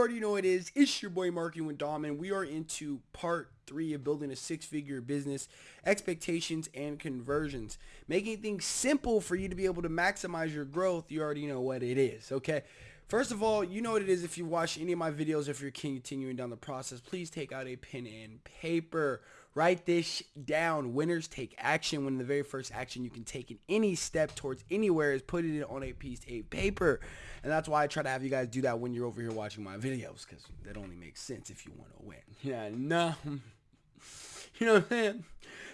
already know it is. It's your boy Marketing with Dom, and we are into part three of building a six-figure business, expectations and conversions. Making things simple for you to be able to maximize your growth. You already know what it is, okay? First of all, you know what it is if you watch any of my videos, if you're continuing down the process, please take out a pen and paper. Write this down. Winners take action when the very first action you can take in any step towards anywhere is putting it on a piece of paper. And that's why I try to have you guys do that when you're over here watching my videos because that only makes sense if you want to win. Yeah, no. You know what I'm saying?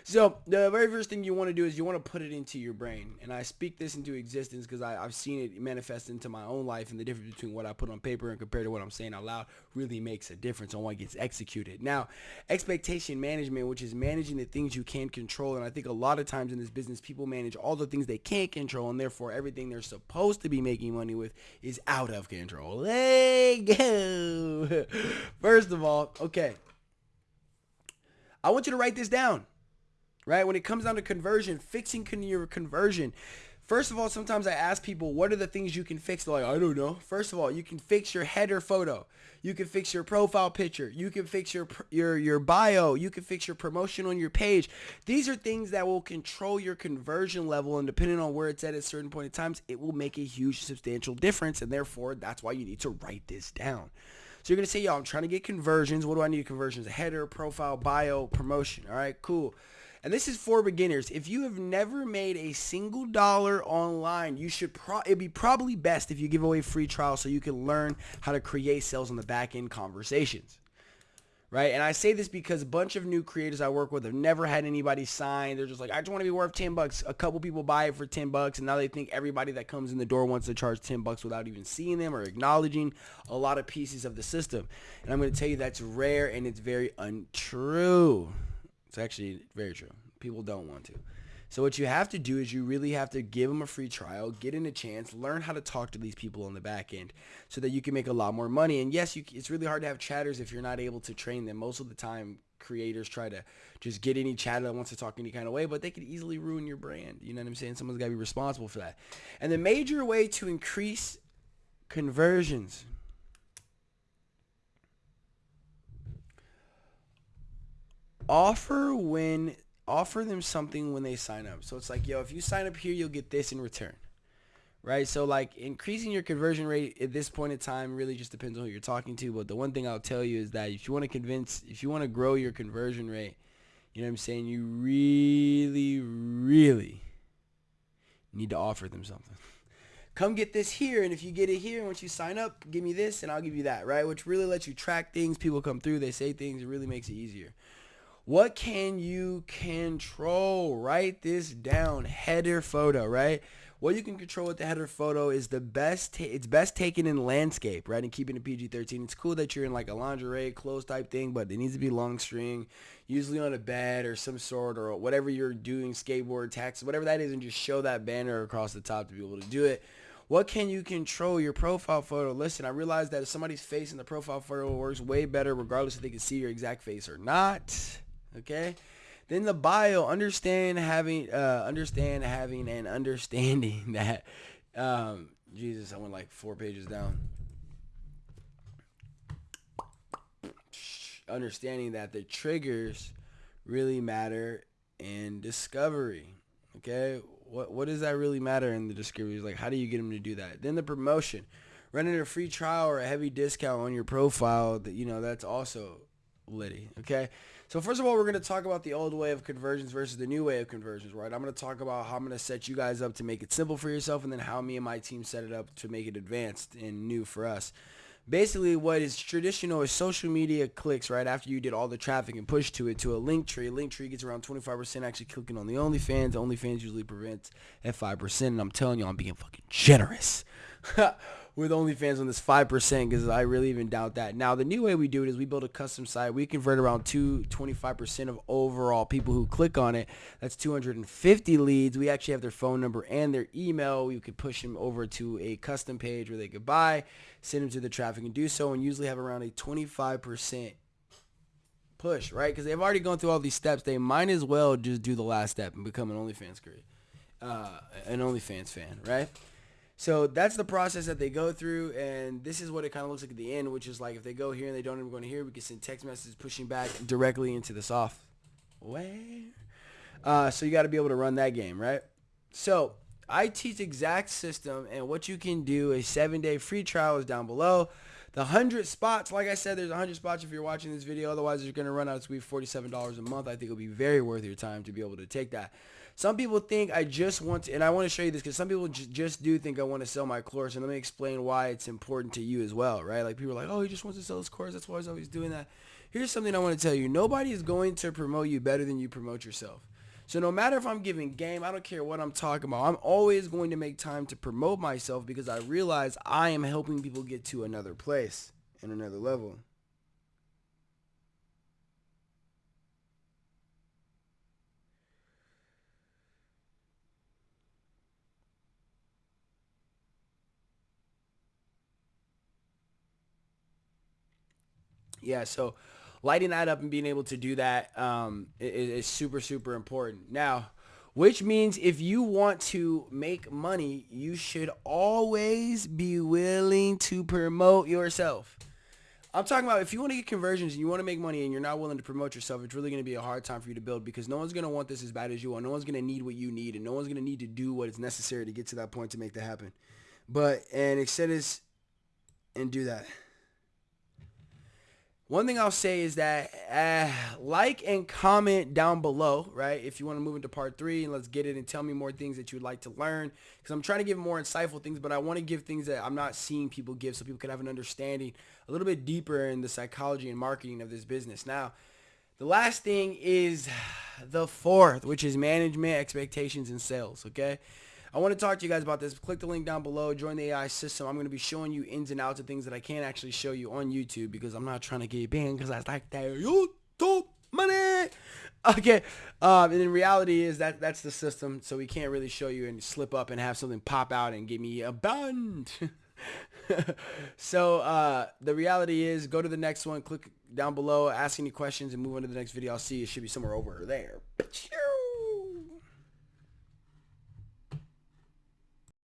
So the very first thing you want to do is you want to put it into your brain. And I speak this into existence because I've seen it manifest into my own life and the difference between what I put on paper and compared to what I'm saying out loud really makes a difference on what gets executed. Now, expectation management, which is managing the things you can control. And I think a lot of times in this business, people manage all the things they can't control and therefore everything they're supposed to be making money with is out of control. Let go. First of all, okay. I want you to write this down, right? When it comes down to conversion, fixing your conversion. First of all, sometimes I ask people, what are the things you can fix? They're like, I don't know. First of all, you can fix your header photo. You can fix your profile picture. You can fix your your your bio. You can fix your promotion on your page. These are things that will control your conversion level, and depending on where it's at at a certain point in times, it will make a huge, substantial difference. And therefore, that's why you need to write this down. So you're going to say, yo, I'm trying to get conversions. What do I need conversions? A header, profile, bio, promotion. All right, cool. And this is for beginners. If you have never made a single dollar online, you should pro- it'd be probably best if you give away free trial so you can learn how to create sales on the back end conversations right? And I say this because a bunch of new creators I work with have never had anybody sign. They're just like, I just want to be worth 10 bucks. A couple people buy it for 10 bucks and now they think everybody that comes in the door wants to charge 10 bucks without even seeing them or acknowledging a lot of pieces of the system. And I'm going to tell you that's rare and it's very untrue. It's actually very true. People don't want to. So what you have to do is you really have to give them a free trial, get in a chance, learn how to talk to these people on the back end so that you can make a lot more money. And yes, you, it's really hard to have chatters if you're not able to train them. Most of the time, creators try to just get any chatter that wants to talk any kind of way, but they could easily ruin your brand. You know what I'm saying? Someone's got to be responsible for that. And the major way to increase conversions offer when offer them something when they sign up. So it's like, yo, if you sign up here, you'll get this in return. Right? So like increasing your conversion rate at this point in time really just depends on who you're talking to. But the one thing I'll tell you is that if you want to convince, if you want to grow your conversion rate, you know what I'm saying? You really, really need to offer them something. Come get this here, and if you get it here, once you sign up, give me this, and I'll give you that, right? Which really lets you track things. People come through, they say things. It really makes it easier. What can you control? Write this down. Header photo, right? What you can control with the header photo is the best. it's best taken in landscape, right? And keeping it PG-13. It's cool that you're in like a lingerie, clothes type thing, but it needs to be long string, usually on a bed or some sort or whatever you're doing, skateboard, taxi, whatever that is, and just show that banner across the top to be able to do it. What can you control? Your profile photo. Listen, I realize that if somebody's face in the profile photo works way better regardless if they can see your exact face or not. Okay. Then the bio, understand having, uh, understand having and understanding that, um, Jesus, I went like four pages down. Understanding that the triggers really matter in discovery. Okay. What, what does that really matter in the discovery? Like, how do you get them to do that? Then the promotion, running a free trial or a heavy discount on your profile that, you know, that's also litty. Okay. So first of all, we're going to talk about the old way of conversions versus the new way of conversions, right? I'm going to talk about how I'm going to set you guys up to make it simple for yourself and then how me and my team set it up to make it advanced and new for us. Basically, what is traditional is social media clicks right after you did all the traffic and push to it to a Linktree. Link tree gets around 25% actually clicking on the OnlyFans. OnlyFans usually prevents at 5%. And I'm telling you, I'm being fucking generous. with OnlyFans on this 5% because I really even doubt that. Now, the new way we do it is we build a custom site. We convert around 2 25% of overall people who click on it. That's 250 leads. We actually have their phone number and their email. We could push them over to a custom page where they could buy, send them to the traffic and do so, and usually have around a 25% push, right? Because they've already gone through all these steps. They might as well just do the last step and become an OnlyFans creator, uh, an OnlyFans fan, right? So that's the process that they go through, and this is what it kind of looks like at the end, which is like if they go here and they don't even go to here, we can send text messages pushing back directly into the software. Uh, so you got to be able to run that game, right? So I teach exact system, and what you can do. A seven-day free trial is down below. The 100 spots, like I said, there's 100 spots if you're watching this video. Otherwise, you're going to run out. To be $47 a month. I think it'll be very worth your time to be able to take that. Some people think I just want to, and I want to show you this because some people just do think I want to sell my course. And let me explain why it's important to you as well, right? Like people are like, oh, he just wants to sell his course. That's why he's always doing that. Here's something I want to tell you. Nobody is going to promote you better than you promote yourself. So no matter if I'm giving game, I don't care what I'm talking about. I'm always going to make time to promote myself because I realize I am helping people get to another place and another level. Yeah, so lighting that up and being able to do that um, is, is super, super important. Now, which means if you want to make money, you should always be willing to promote yourself. I'm talking about if you want to get conversions and you want to make money and you're not willing to promote yourself, it's really going to be a hard time for you to build because no one's going to want this as bad as you want. No one's going to need what you need and no one's going to need to do what is necessary to get to that point to make that happen. But, and extend this and do that. One thing I'll say is that uh, like and comment down below, right? If you want to move into part three and let's get it and tell me more things that you would like to learn. Because I'm trying to give more insightful things, but I want to give things that I'm not seeing people give so people can have an understanding a little bit deeper in the psychology and marketing of this business. Now, the last thing is the fourth, which is management, expectations, and sales, okay? I want to talk to you guys about this. Click the link down below. Join the AI system. I'm going to be showing you ins and outs of things that I can't actually show you on YouTube because I'm not trying to get banned because I like that YouTube money. Okay. Um, and in reality is that that's the system. So we can't really show you and slip up and have something pop out and give me a bund. so uh, the reality is go to the next one, click down below, ask any questions and move on to the next video. I'll see you. It should be somewhere over there.